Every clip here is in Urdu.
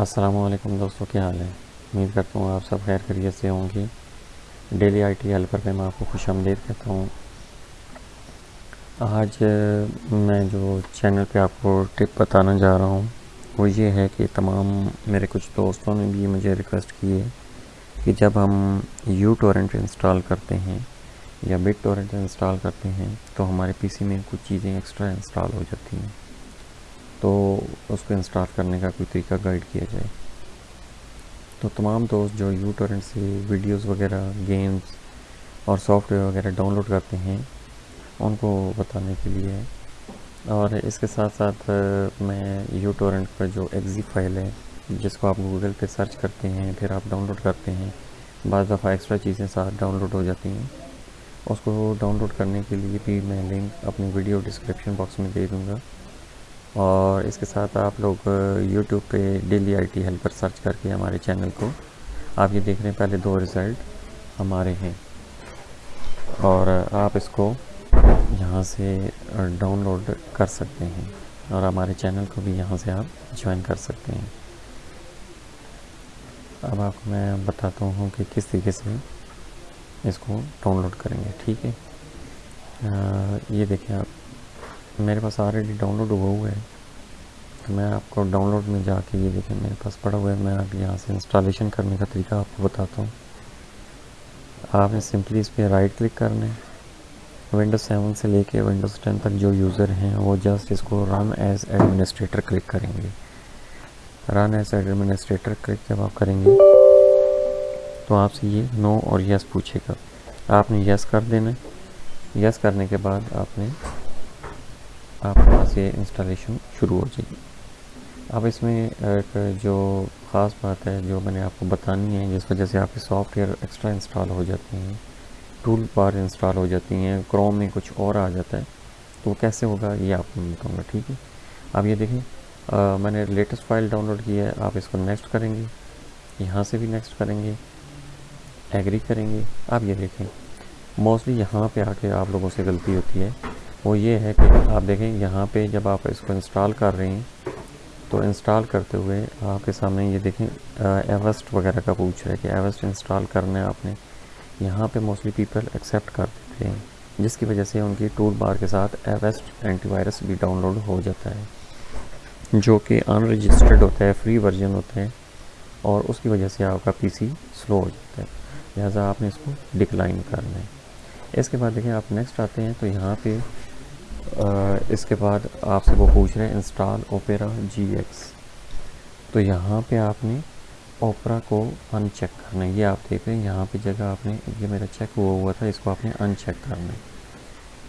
السلام علیکم دوستوں کیا حال ہے؟ امید کرتا ہوں آپ سب خیر خیریت سے ہوں گے۔ ڈیلی آئی ٹی ہیلپر پہ میں آپ کو خوش آمدید کہتا ہوں۔ آج میں جو چینل پہ آپ کو ٹپ بتانا جا رہا ہوں، وہ یہ ہے کہ تمام میرے کچھ دوستوں نے بھی مجھے ریکویسٹ کی ہے کہ جب ہم یو ٹورنٹ انسٹال کرتے ہیں یا بٹ ٹورنٹ انسٹال کرتے ہیں، تو ہمارے پی سی میں کچھ چیزیں ایکسٹرا انسٹال ہو جاتی ہیں۔ تو اس کو انسٹال کرنے کا کوئی طریقہ گائیڈ کیا جائے۔ تو تمام دوست جو یو ٹورنٹ سے ویڈیوز وغیرہ گیمز اور سافٹ ویئر وغیرہ ڈاؤن لوڈ کرتے ہیں، ان کو بتانے کے لیے۔ اور اس کے ساتھ ساتھ، میں یو ٹورنٹ پر جو ایگزی فائل ہے، جس کو آپ گوگل پہ سرچ کرتے ہیں، پھر آپ ڈاؤن لوڈ کرتے ہیں، بعض دفعہ ایکسٹرا چیزیں ساتھ ڈاؤن لوڈ ہو جاتی ہیں۔ اس کو ڈاؤن لوڈ کرنے کے لیے بھی میں لنک اپنی ویڈیو ڈسکرپشن باکس میں دے دوں گا۔ اور اس کے ساتھ آپ لوگ یوٹیوب پہ daily I T helper search کر کے ہمارے چینل کو آپ یہ دیکھ رہے ہیں، پہلے دو رزلٹ ہمارے ہیں۔ اور آپ اس کو یہاں سے ڈاؤن لوڈ کر سکتے ہیں اور ہمارے چینل کو بھی یہاں سے آپ جوائن کر سکتے ہیں۔ اب آپ کو میں بتاتا ہوں کہ کس طریقے سے اس کو ڈاؤن لوڈ کریں گے، ٹھیک ہے؟ یہ دیکھیں آپ۔ میرے پاس آلریڈی ڈاؤن لوڈ ہوا ہوا ہے۔ تو میں آپ کو ڈاؤن لوڈ میں جا کے یہ دیکھیں، میرے پاس پڑا ہوا ہے۔ میں اب یہاں سے انسٹالیشن کرنے کا طریقہ آپ کو بتاتا ہوں۔ آپ نے سمپلی اس پہ رائٹ کلک کرنا ہے۔ ونڈوز سیون سے لے کے ونڈوز ٹین تک جو یوزر ہیں، وہ جسٹ اس کو رن ایز ایڈمنسٹریٹر کلک کریں گے۔ رن ایز ایڈمنسٹریٹر کلک جب آپ کریں گے، تو آپ سے یہ نو اور یس پوچھے گا۔ آپ نے یس کر دینا۔ یس کرنے کے بعد آپ نے آپ کے پاس یہ انسٹالیشن شروع ہو جائے گی۔ اب اس میں ایک جو خاص بات ہے، جو میں نے آپ کو بتانی ہے، جس وجہ سے آپ کے سافٹ ویئر ایکسٹرا انسٹال ہو جاتے ہیں ٹول بار انسٹال ہو جاتی ہیں کروم میں کچھ اور آ جاتا ہے، تو وہ کیسے ہوگا، یہ آپ کو بتاؤں گا، ٹھیک ہے؟ اب یہ دیکھیں میں نے لیٹسٹ فائل ڈاؤن لوڈ کی ہے، آپ اس کو نیکسٹ کریں گے، یہاں سے بھی نیکسٹ کریں گے ایگری کریں گے۔ آپ یہ دیکھیں موسٹلی یہاں پہ آ کے آپ لوگوں سے غلطی ہوتی ہے۔ وہ یہ ہے کہ آپ دیکھیں یہاں پہ جب آپ اس کو انسٹال کر رہے ہیں، تو انسٹال کرتے ہوئے آپ کے سامنے یہ دیکھیں ایوسٹ وغیرہ کا پوچھ رہا ہے کہ ایوسٹ انسٹال کرنا ہے آپ نے۔ یہاں پہ موسٹلی پیپل ایکسیپٹ کر دیتے ہیں، جس کی وجہ سے ان کی ٹول بار کے ساتھ ایوسٹ اینٹی وائرس بھی ڈاؤن لوڈ ہو جاتا ہے۔ جو کہ ان رجسٹرڈ ہوتا ہے فری ورژن ہوتا ہے، اور اس کی وجہ سے آپ کا پی سی سلو ہو جاتا ہے۔ لہٰذا آپ نے اس کو ڈکلائن کرنا ہے۔ اس کے بعد دیکھیں آپ نیکسٹ آتے ہیں، تو یہاں پہ اس کے بعد آپ سے وہ پوچھ رہے ہیں انسٹال اوپیرا جی ایکس تو یہاں پہ آپ نے اوپرا کو ان چیک کرنا ہے۔ یہ آپ دیکھ رہے ہیں، یہاں پہ جگہ آپ نے، یہ میرا چیک ہوا ہوا تھا، اس کو آپ نے ان چیک کرنا ہے۔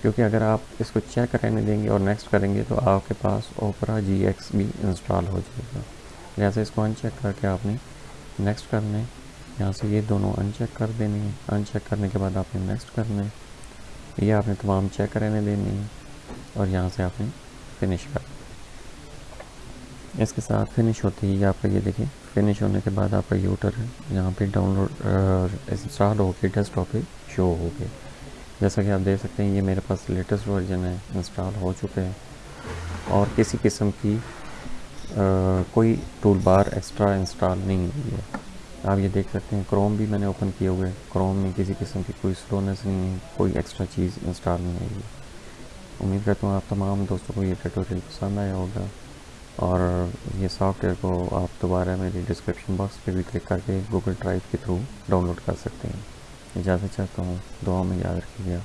کیونکہ اگر آپ اس کو چیک رہنے دیں گے اور نیکسٹ کریں گے تو آپ کے پاس اوپرا جی ایکس بھی انسٹال ہو جائے گا۔ لہٰذا اس کو ان چیک کر کے آپ نے نیکسٹ کرنا ہے۔ یہاں سے یہ دونوں ان چیک کر دینے ہیں۔ ان چیک کرنے کے بعد آپ نے نیکسٹ کرنا ہے۔ یہ آپ نے تمام چیک رہنے دینے ہیں۔ اور یہاں سے آپ نے فنش کر اس کے ساتھ فنش ہوتی ہے آپ کا یہ دیکھیں فنش ہونے کے بعد آپ کا یوٹر ہے یہاں پہ ڈاؤن لوڈ انسٹال ہو کے ڈیسک ٹاپ پہ شو ہو گئے جیسا کہ آپ دیکھ سکتے ہیں، یہ میرے پاس لیٹسٹ ورژن ہے انسٹال ہو چکے ہیں۔ اور کسی قسم کی کوئی ٹول بار ایکسٹرا انسٹال نہیں ہوئی ہے۔ آپ یہ دیکھ سکتے ہیں کروم بھی میں نے اوپن کیے ہوئے کروم میں کسی قسم کی کوئی سلونیس نہیں ہے، کوئی ایکسٹرا چیز انسٹال نہیں ہوئی ہے۔ امید کرتا ہوں آپ تمام دوستوں کو یہ ٹیٹوریل پسند آیا ہوگا اور یہ سافٹ ویئر کو آپ دوبارہ میری ڈسکرپشن باکس پہ بھی کلک کر کے گوگل ڈرائیو کے تھرو ڈاؤن لوڈ کر سکتے ہیں۔ اجازت چاہتا ہوں، دعاؤں میں یاد رکھیے گا۔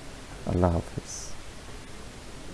اللہ حافظ۔